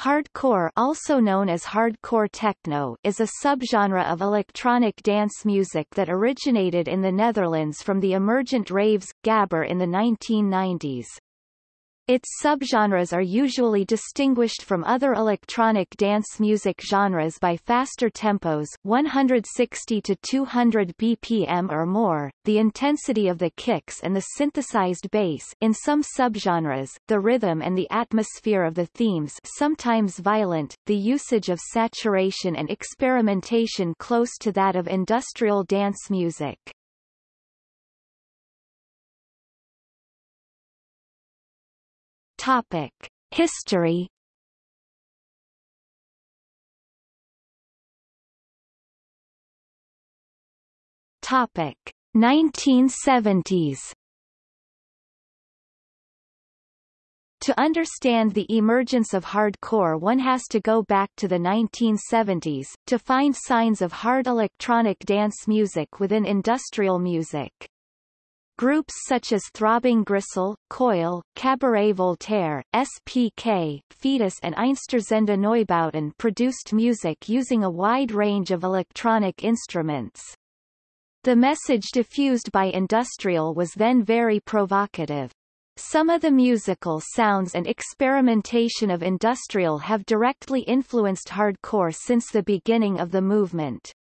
Hardcore also known as hardcore techno is a subgenre of electronic dance music that originated in the Netherlands from the emergent raves, gabber in the 1990s. Its subgenres are usually distinguished from other electronic dance music genres by faster tempos 160 to 200 BPM or more, the intensity of the kicks and the synthesized bass in some subgenres, the rhythm and the atmosphere of the themes sometimes violent, the usage of saturation and experimentation close to that of industrial dance music. Topic: History. Topic: 1970s. To understand the emergence of hardcore one has to go back to the 1970s, to find signs of hard electronic dance music within industrial music. Groups such as Throbbing Gristle, Coil, Cabaret Voltaire, SPK, Foetus and Einstürzende Neubauten produced music using a wide range of electronic instruments. The message diffused by industrial was then very provocative. Some of the musical sounds and experimentation of industrial have directly influenced hardcore since the beginning of the movement.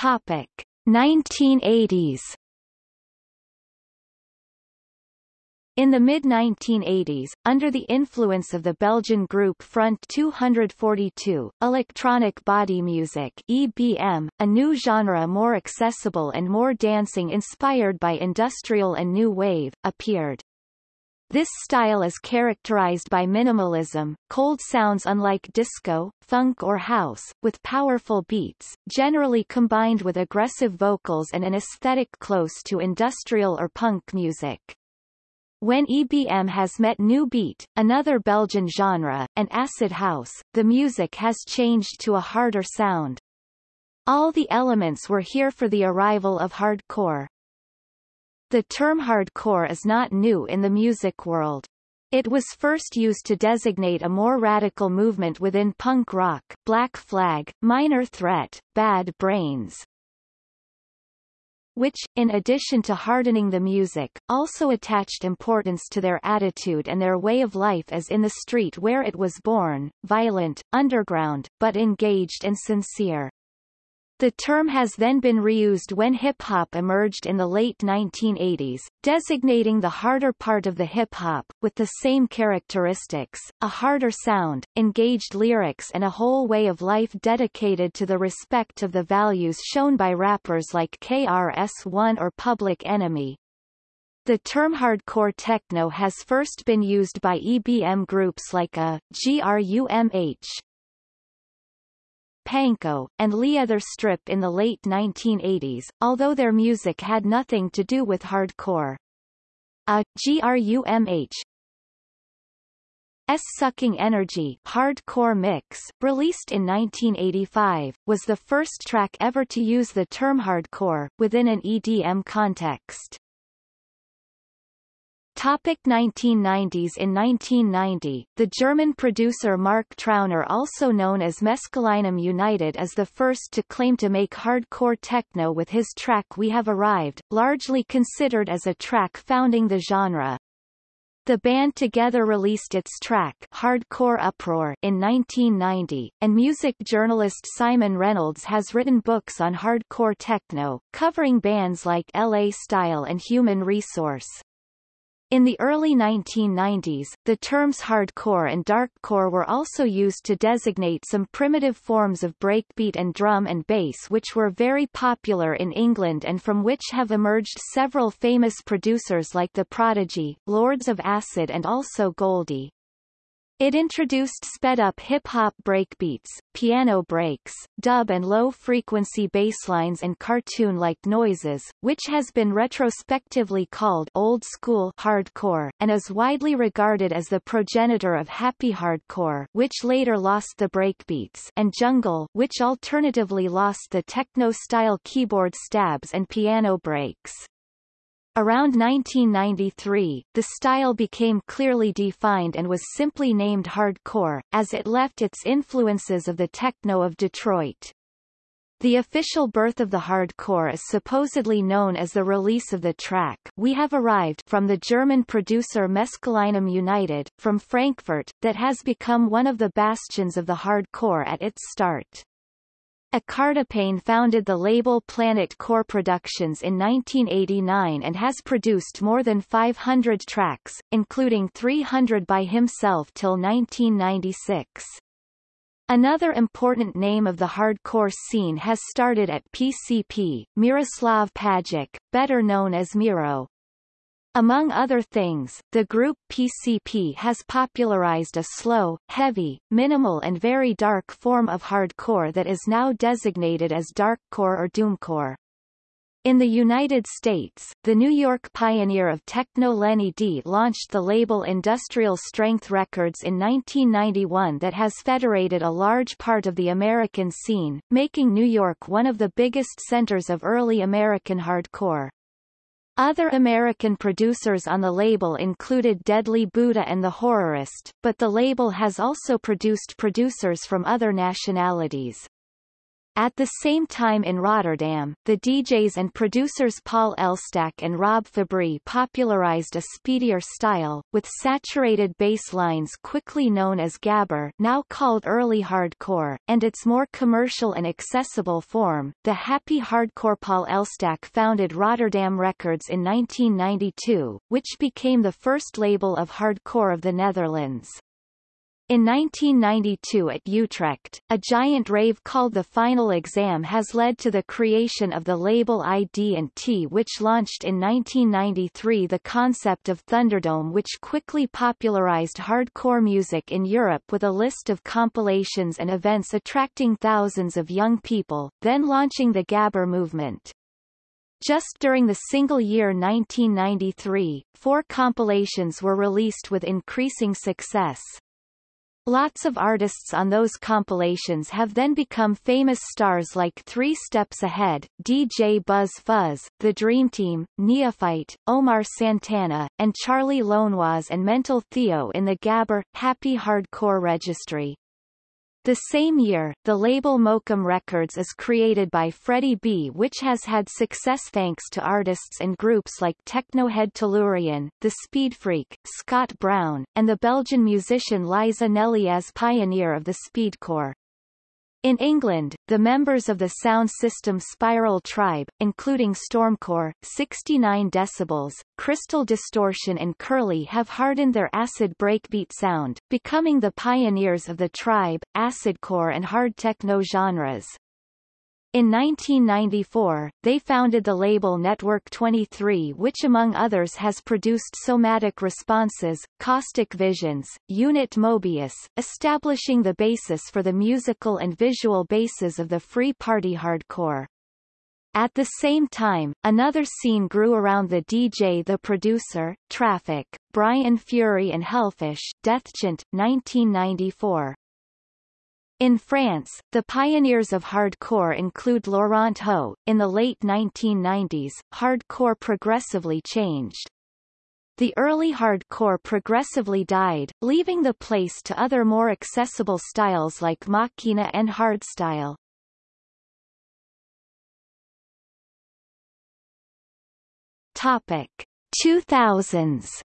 Topic 1980s In the mid-1980s, under the influence of the Belgian group Front 242, electronic body music EBM, a new genre more accessible and more dancing inspired by industrial and new wave, appeared. This style is characterized by minimalism, cold sounds unlike disco, funk or house, with powerful beats, generally combined with aggressive vocals and an aesthetic close to industrial or punk music. When EBM has met new Beat, another Belgian genre, and acid house, the music has changed to a harder sound. All the elements were here for the arrival of hardcore. The term hardcore is not new in the music world. It was first used to designate a more radical movement within punk rock Black Flag, Minor Threat, Bad Brains, which, in addition to hardening the music, also attached importance to their attitude and their way of life as in the street where it was born, violent, underground, but engaged and sincere. The term has then been reused when hip-hop emerged in the late 1980s, designating the harder part of the hip-hop, with the same characteristics, a harder sound, engaged lyrics and a whole way of life dedicated to the respect of the values shown by rappers like KRS-One or Public Enemy. The term hardcore techno has first been used by EBM groups like a, GRUMH, Pankow, and Leather Strip in the late 1980s, although their music had nothing to do with hardcore. A GRUMH S Sucking Energy hardcore mix, released in 1985, was the first track ever to use the term hardcore, within an EDM context. Topic 1990s In 1990, the German producer Mark Trauner also known as Mescalinum United is the first to claim to make hardcore techno with his track We Have Arrived, largely considered as a track founding the genre. The band together released its track Hardcore Uproar in 1990, and music journalist Simon Reynolds has written books on hardcore techno, covering bands like LA Style and Human Resource. In the early 1990s, the terms hardcore and darkcore were also used to designate some primitive forms of breakbeat and drum and bass which were very popular in England and from which have emerged several famous producers like The Prodigy, Lords of Acid and also Goldie. It introduced sped-up hip-hop breakbeats, piano breaks, dub and low-frequency basslines and cartoon-like noises, which has been retrospectively called old school hardcore, and is widely regarded as the progenitor of happy hardcore which later lost the breakbeats and jungle which alternatively lost the techno-style keyboard stabs and piano breaks. Around 1993, the style became clearly defined and was simply named hardcore, as it left its influences of the techno of Detroit. The official birth of the hardcore is supposedly known as the release of the track We Have Arrived from the German producer Mescalinum United, from Frankfurt, that has become one of the bastions of the hardcore at its start. Acardipane founded the label Planet Core Productions in 1989 and has produced more than 500 tracks, including 300 by himself till 1996. Another important name of the hardcore scene has started at PCP, Miroslav Pajic, better known as Miro. Among other things, the group PCP has popularized a slow, heavy, minimal and very dark form of hardcore that is now designated as darkcore or doomcore. In the United States, the New York pioneer of techno Lenny Dee launched the label Industrial Strength Records in 1991 that has federated a large part of the American scene, making New York one of the biggest centers of early American hardcore. Other American producers on the label included Deadly Buddha and The Horrorist, but the label has also produced producers from other nationalities. At the same time in Rotterdam, the DJs and producers Paul Elstak and Rob Fabrie popularized a speedier style, with saturated bass lines quickly known as gabber now called early hardcore, and its more commercial and accessible form, the happy hardcore Paul Elstak founded Rotterdam Records in 1992, which became the first label of hardcore of the Netherlands. In 1992 at Utrecht, a giant rave called The Final Exam has led to the creation of the label ID&T which launched in 1993 the concept of Thunderdome which quickly popularized hardcore music in Europe with a list of compilations and events attracting thousands of young people, then launching the Gabber movement. Just during the single year 1993, four compilations were released with increasing success. Lots of artists on those compilations have then become famous stars like Three Steps Ahead, DJ Buzz Fuzz, The Dream Team, Neophyte, Omar Santana, and Charly Lownoise and Mental Theo in the Gabber, Happy Hardcore registry. The same year, the label Mokum Records is created by Freddie B which has had success thanks to artists and groups like Technohead Tellurian, The Speed Freak, Scott Brown, and the Belgian musician Liza N'Eliaz as pioneer of the speedcore. In England, the members of the sound system Spiral Tribe, including Stormcore, 69 decibels, Crystal Distortion and Curly have hardened their acid breakbeat sound, becoming the pioneers of the tribe, acidcore and hard techno genres. In 1994, they founded the label Network 23 which among others has produced Somatic Responses, Caustic Visions, Unit Mobius, establishing the basis for the musical and visual bases of the free party hardcore. At the same time, another scene grew around the DJ The Producer, Traffic, Brian Fury and Hellfish, Deathchant, 1994. In France, the pioneers of hardcore include Laurent Ho. In the late 1990s, hardcore progressively changed. The early hardcore progressively died, leaving the place to other more accessible styles like Makina and hardstyle. Topic 2000s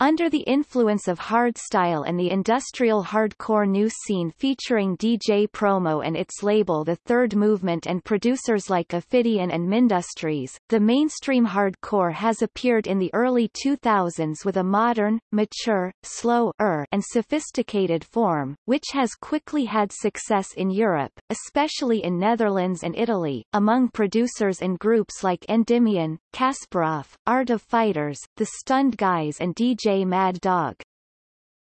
Under the influence of hardstyle and the industrial hardcore new scene featuring DJ Promo and its label The Third Movement and producers like Ophidian and Mindustries, the mainstream hardcore has appeared in the early 2000s with a modern, mature, slow-er and sophisticated form, which has quickly had success in Europe, especially in Netherlands and Italy, among producers and groups like Endymion, Kasparov, Art of Fighters, The Stunned Guys and DJ Mad Dog.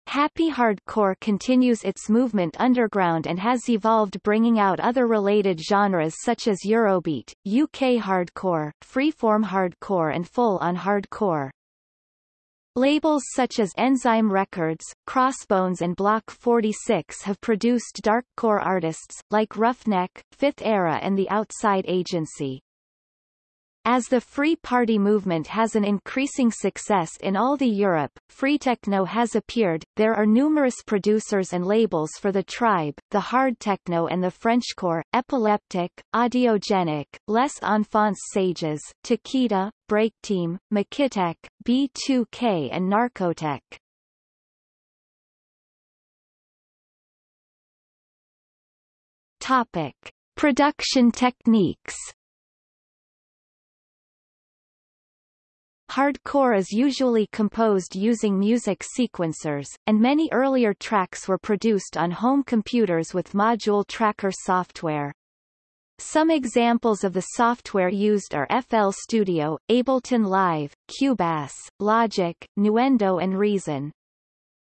Happy Hardcore continues its movement underground and has evolved bringing out other related genres such as Eurobeat, UK Hardcore, Freeform Hardcore and Full-on Hardcore. Labels such as Enzyme Records, Crossbones and Block 46 have produced darkcore artists, like Ruffneck, Fifth Era and The Outside Agency. As the Free Party movement has an increasing success in all the Europe, free techno has appeared. There are numerous producers and labels for the tribe, the hard techno and the Frenchcore, epileptic, audiogenic, Les Enfants Sages, Takeda, Breakteam, Makitek, B2K and Narcotek. Topic: Production techniques. Hardcore is usually composed using music sequencers, and many earlier tracks were produced on home computers with module tracker software. Some examples of the software used are FL Studio, Ableton Live, Cubase, Logic, Nuendo and Reason.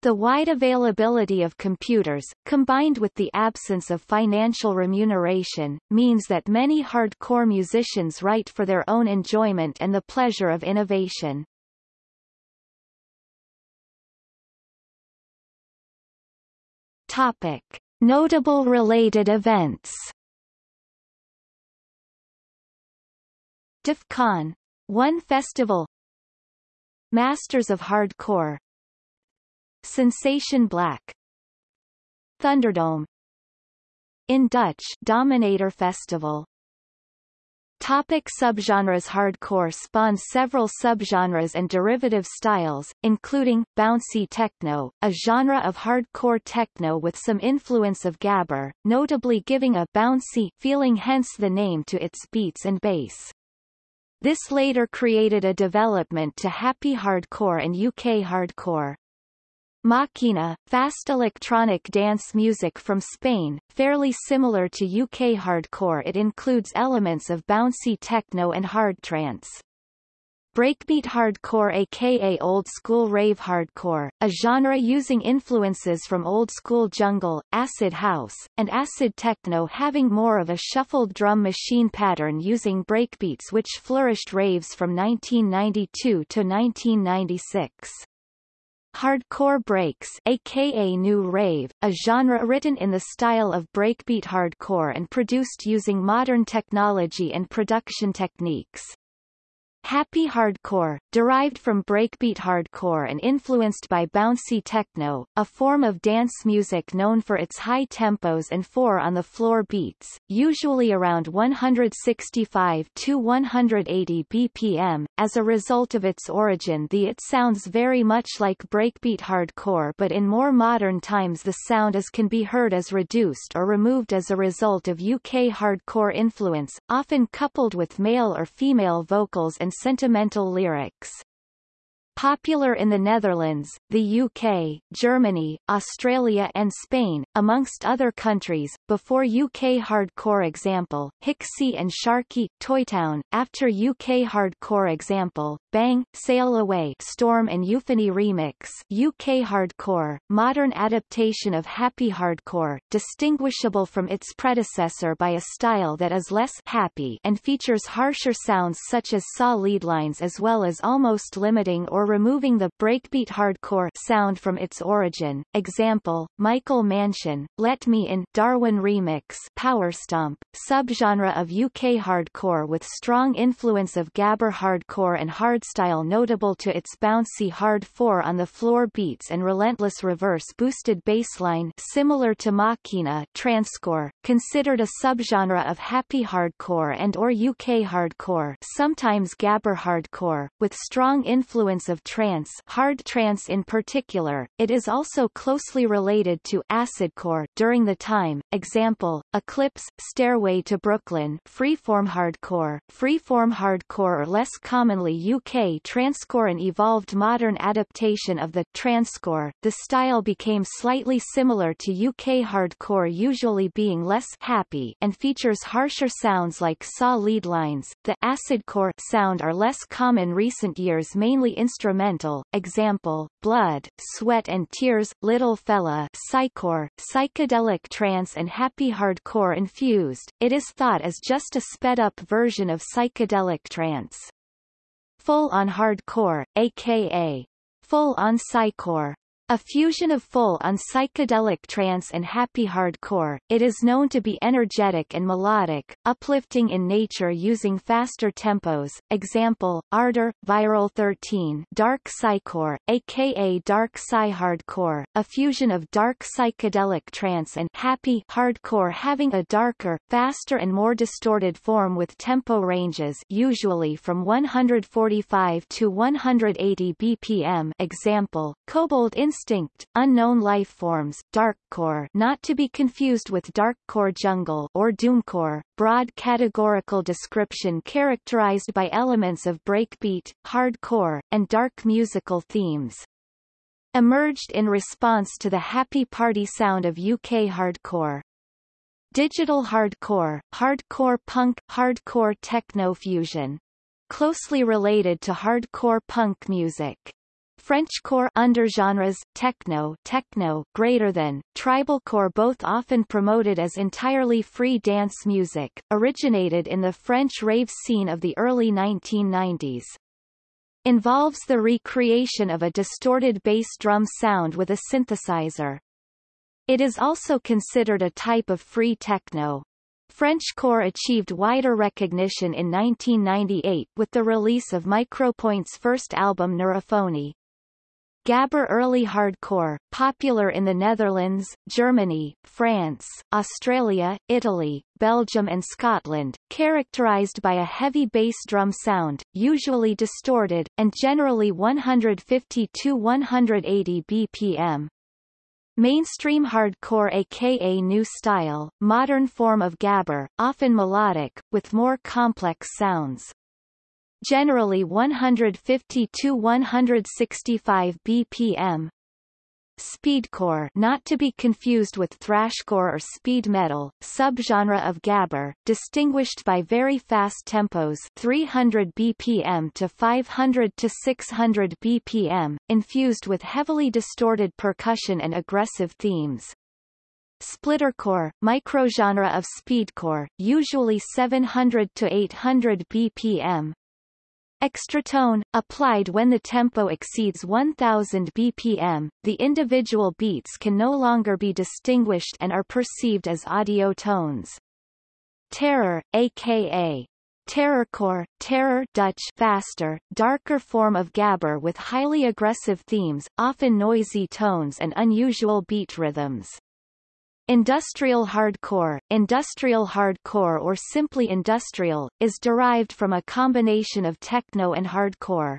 The wide availability of computers, combined with the absence of financial remuneration, means that many hardcore musicians write for their own enjoyment and the pleasure of innovation. Topic. Notable related events DEF CON 1 Festival Masters of Hardcore Sensation Black Thunderdome In Dutch Dominator Festival Topic subgenres Hardcore spawned several subgenres and derivative styles, including, bouncy techno, a genre of hardcore techno with some influence of gabber, notably giving a bouncy feeling hence the name to its beats and bass. This later created a development to happy hardcore and UK hardcore. Makina, fast electronic dance music from Spain, fairly similar to UK hardcore it includes elements of bouncy techno and hard trance. Breakbeat hardcore aka old school rave hardcore, a genre using influences from old school jungle, acid house, and acid techno having more of a shuffled drum machine pattern using breakbeats which flourished raves from 1992 to 1996. Hardcore breaks aka new rave, a genre written in the style of breakbeat hardcore and produced using modern technology and production techniques. Happy hardcore, derived from breakbeat hardcore and influenced by bouncy techno, a form of dance music known for its high tempos and four-on-the-floor beats, usually around 165 to 180 BPM. As a result of its origin the it sounds very much like breakbeat hardcore but in more modern times the sound as can be heard as reduced or removed as a result of UK hardcore influence, often coupled with male or female vocals and sentimental lyrics. Popular in the Netherlands, the UK, Germany, Australia and Spain, amongst other countries, before UK hardcore example, Hixxy and Sharkey, Toytown, after UK hardcore example, Bang, Sail Away Storm and Euphony Remix. UK hardcore, modern adaptation of happy hardcore, distinguishable from its predecessor by a style that is less happy and features harsher sounds such as saw lead lines as well as almost limiting or removing the breakbeat hardcore sound from its origin. Example, Michael Mansion, Let Me In Darwin Remix Powerstomp, subgenre of UK hardcore with strong influence of gabber hardcore and hardstyle notable to its bouncy hard four-on-the-floor beats and relentless reverse boosted bassline similar to Makina Transcore, considered a subgenre of happy hardcore and or UK hardcore sometimes gabber hardcore, with strong influence of of trance hard trance in particular, it is also closely related to acidcore during the time, example, Eclipse, Stairway to Brooklyn freeform hardcore, freeform hardcore or less commonly UK transcore an evolved modern adaptation of the transcore, the style became slightly similar to UK hardcore usually being less happy and features harsher sounds like saw lead lines, the acidcore sound are less common recent years mainly instrumental instrumental, example, Blood, Sweat and Tears, Little Fella psychcore, psychedelic trance and happy hardcore infused, it is thought as just a sped-up version of psychedelic trance. Full-on hardcore, aka full-on psychcore, A fusion of full-on psychedelic trance and happy hardcore, it is known to be energetic and melodic, uplifting in nature using faster tempos. Example, Ardor, Viral 13 Dark Psycore, aka Dark Psy-Hardcore, a fusion of dark psychedelic trance and happy hardcore having a darker, faster and more distorted form with tempo ranges usually from 145 to 180 BPM. Example, Kobold Instinct, Unknown Life Forms, Darkcore not to be confused with Darkcore Jungle or Doomcore, broad categorical description characterized by elements of breakbeat, hardcore, and dark musical themes. Emerged in response to the happy party sound of UK hardcore. Digital hardcore, hardcore punk, hardcore techno fusion. Closely related to hardcore punk music. Frenchcore undergenres, techno, techno greater than, tribalcore both often promoted as entirely free dance music, originated in the French rave scene of the early 1990s. Involves the recreation of a distorted bass drum sound with a synthesizer. It is also considered a type of free techno. Frenchcore achieved wider recognition in 1998 with the release of Micropoint's first album Neurophony. Gabber early hardcore, popular in the Netherlands, Germany, France, Australia, Italy, Belgium and Scotland, characterized by a heavy bass drum sound, usually distorted, and generally 150 to 180 BPM. Mainstream hardcore aka new style, modern form of gabber, often melodic, with more complex sounds generally 150 to 165 BPM. Speedcore not to be confused with thrashcore or speed metal, subgenre of gabber, distinguished by very fast tempos 300 BPM to 500 to 600 BPM, infused with heavily distorted percussion and aggressive themes. Splittercore, microgenre of speedcore, usually 700 to 800 BPM, Extratone, applied when the tempo exceeds 1000 BPM, the individual beats can no longer be distinguished and are perceived as audio tones. Terror, aka Terrorcore, terror Dutch faster, darker form of gabber with highly aggressive themes, often noisy tones and unusual beat rhythms. Industrial hardcore, industrial hardcore or simply industrial, is derived from a combination of techno and hardcore.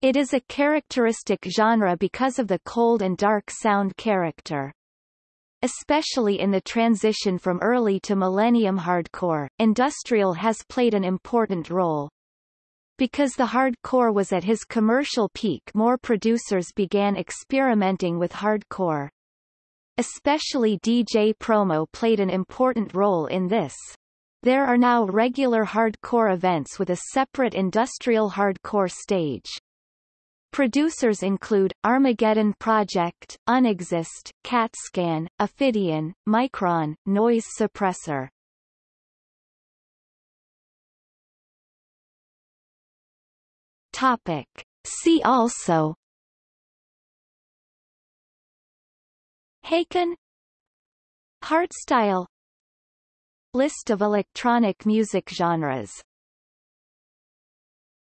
It is a characteristic genre because of the cold and dark sound character. Especially in the transition from early to millennium hardcore, industrial has played an important role. Because the hardcore was at his commercial peak more producers began experimenting with hardcore. Especially DJ promo played an important role in this. There are now regular hardcore events with a separate industrial hardcore stage. Producers include, Armageddon Project, Unexist, CatScan, Ophidian, Micron, Noise Suppressor. Topic. See also Hakken. Hardstyle List of electronic music genres